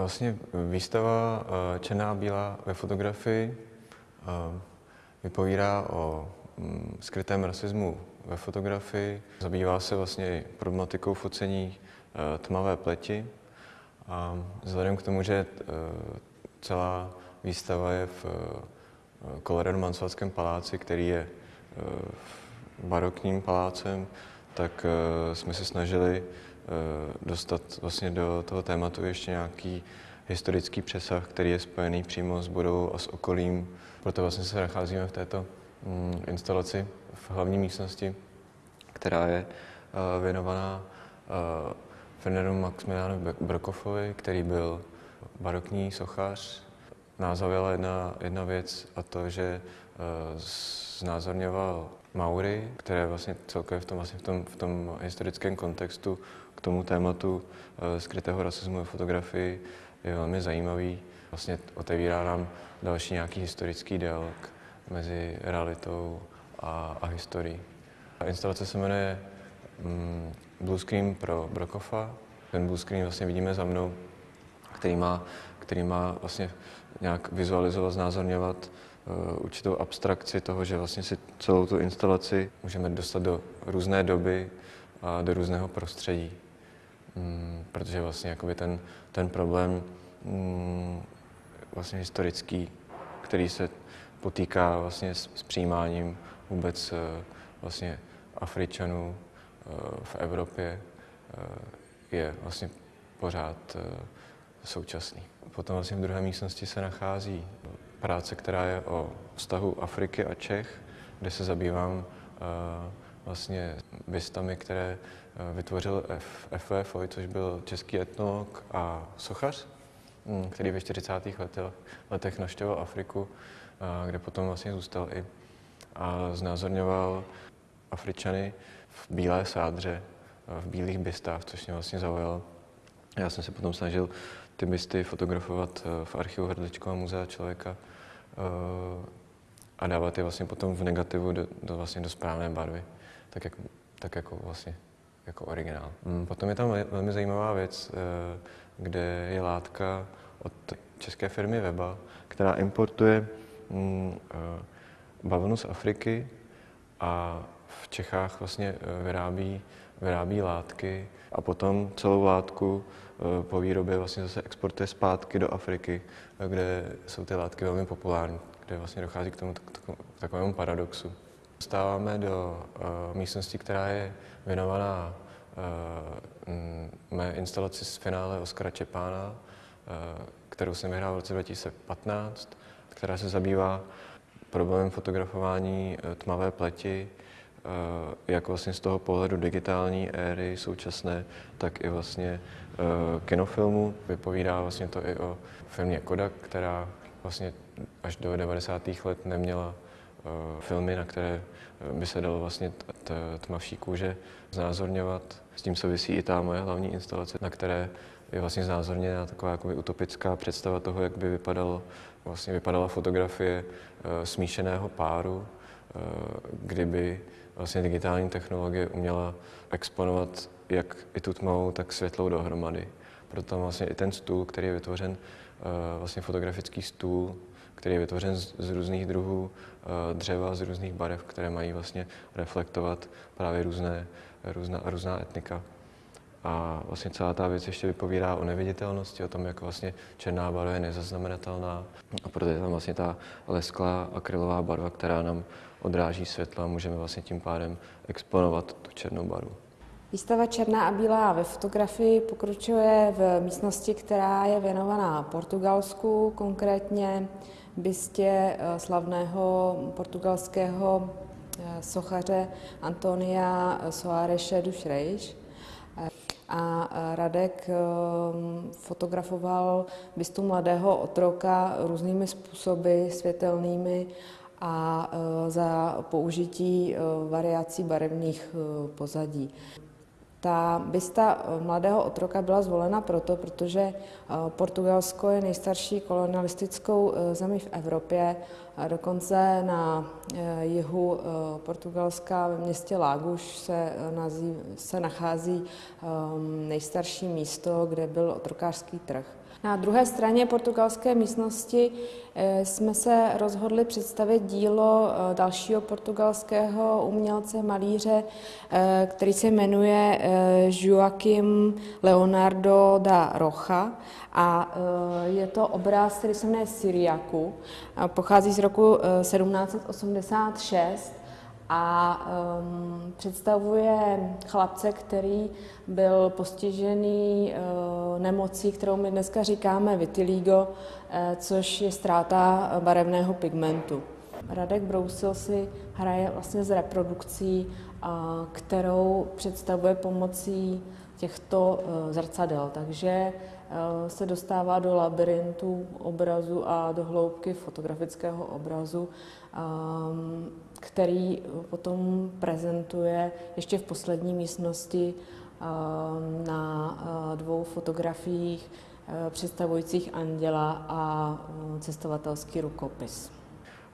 Vlastně výstava eh, Černá a bílá ve fotografii eh, vypovídá o mm, skrytém rasismu ve fotografii. Zabývá se vlastně problematikou focení eh, tmavé pleti. A vzhledem k tomu, že celá výstava je v Colorado paláci, který je barokním palácem, tak jsme se snažili dostat vlastně do toho tématu ještě nějaký historický přesah, který je spojený přímo s budou a s okolím. Proto vlastně se nacházíme v této mm, instalaci v hlavní místnosti, která je eh, věnovaná eh, Ferdinandu Maximilianu Brokofovi, který byl barokní sochař. Nás jedna, jedna věc a to, že znázorňoval Maury, které vlastně celkově v tom, vlastně v tom, v tom historickém kontextu k tomu tématu eh, skrytého rasismu ve fotografii je velmi zajímavý. Vlastně otevírá nám další nějaký historický dialog mezi realitou a, a historií. A instalace se jmenuje mm, Blue Screen pro Brokofa. Ten blue screen vlastně vidíme za mnou, který má, který má vlastně nějak vizualizovat, znázorňovat uh, určitou abstrakci toho, že vlastně si celou tu instalaci můžeme dostat do různé doby a do různého prostředí. Mm, protože vlastně jakoby ten, ten problém mm, vlastně historický, který se potýká vlastně s, s přijímáním vůbec uh, vlastně Afričanů uh, v Evropě, je vlastně pořád současný. Potom vlastně v druhé místnosti se nachází práce, která je o vztahu Afriky a Čech, kde se zabývám vlastně bystami, které eh, vytvořil F, což byl český etnolog a sochař, hm, který ve 40. letech, letech naštěvoval Afriku, kde potom vlastně zůstal i a znázorňoval Afričany v bílé sádře, v bílých bystách, což mě vlastně zaujalo. Já jsem se potom snažil ty bysty fotografovat eh, v archivu Hrdličkova muzea člověka eh, a dávat je vlastně potom v negativu do, do, vlastně do správné barvy tak, jak, tak jako vlastně jako originál. Mm. Potom je tam velmi zajímavá věc, eh, kde je látka od české firmy Weba, která importuje mm, eh, bavlnu z Afriky a v Čechách vlastně eh, vyrábí, vyrábí látky a potom celou látku po výrobě vlastně zase exportuje zpátky do Afriky, kde jsou ty látky velmi populární, kde vlastně dochází k tomu takovému paradoxu. Stáváme do uh, místnosti, která je věnovaná mé instalaci z finále Oskara Čepána, kterou jsem vyhrál v roce 2015, která se zabývá problémem fotografování tmavé pleti, jak vlastně z toho pohledu digitální éry současné, tak i vlastně uh, kinofilmu. Vypovídá vlastně to i o filmě Kodak, která vlastně až do 90. let neměla Eh, filmy, na které eh, by se dalo vlastně tmavší kůže znázorňovat. S tím souvisí i ta moje hlavní instalace, na které je vlastně znázorněna taková jakoby utopická představa toho, jak by vypadalo, vlastně vypadala fotografie eh, smíšeného páru, kdyby vlastně digitální technologie uměla exponovat jak i tu tmavou, tak světlou dohromady. Proto vlastně i ten stůl, který je vytvořen, vlastně fotografický stůl, který je vytvořen z, z různých druhů uh, dřeva, z různých barev, které mají vlastně reflektovat právě různé, různá, různá etnika. A vlastně celá ta věc ještě vypovídá o neviditelnosti, o tom, jak vlastně černá barva je nezaznamenatelná. A proto je tam vlastně ta lesklá akrylová barva, která nám odráží světlo a můžeme vlastně tím pádem exponovat tu černou barvu. Výstava Černá a bílá ve fotografii pokročuje v místnosti, která je věnovaná Portugalsku, konkrétně bystě eh, slavného portugalského eh, sochaře Antonia Soareše dos Reis. A eh, Radek fotografoval bystu mladého otroka různými způsoby světelnými a za použití variací barevných pozadí. Ta bysta eh, mladého otroka byla zvolena proto, protože eh, Portugalsko je nejstarší kolonialistickou eh, zemí v Evropě. Dokonce na jihu Portugalska ve městě Láguš se, se nachází ehm, nejstarší místo, kde byl otrokářský trh. Na druhé straně portugalské místnosti jsme se rozhodli představit dílo dalšího portugalského umělce, malíře, který se jmenuje Joaquim Leonardo da Rocha a je to obraz, který se jmenuje Syriaku. Pochází z roku 1786 a um, představuje chlapce, který byl postižený uh, nemocí, kterou my dneska říkáme vitiligo, uh, což je ztráta barevného pigmentu. Radek Brousil si hraje vlastně s reprodukcí, kterou představuje pomocí těchto uh, zrcadel, takže uh, se dostává do labirintu obrazu a do hloubky fotografického obrazu. Který potom prezentuje ještě v poslední místnosti ehm, na dvou fotografiích představujících anděla a cestovatelský rukopis.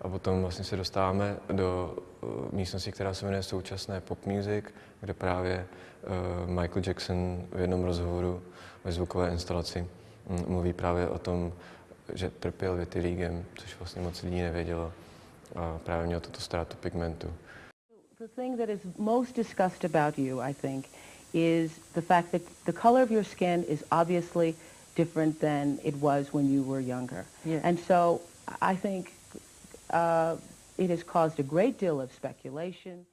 A potom vlastně se dostáváme do místnosti, která se jmenuje současné pop music, kde právě Michael Jackson v jednom rozhovoru ve zvukové instalaci hm, mluví právě o tom, že trpěl vitiligo, což vlastně moc lidí nevědělo. a právě měl tuto ztrátu pigmentu. The thing that is most discussed about you, I think, is the fact that the color of your skin is obviously different than it was when you were younger. Yes. And so I think Uh, it has caused a great deal of speculation.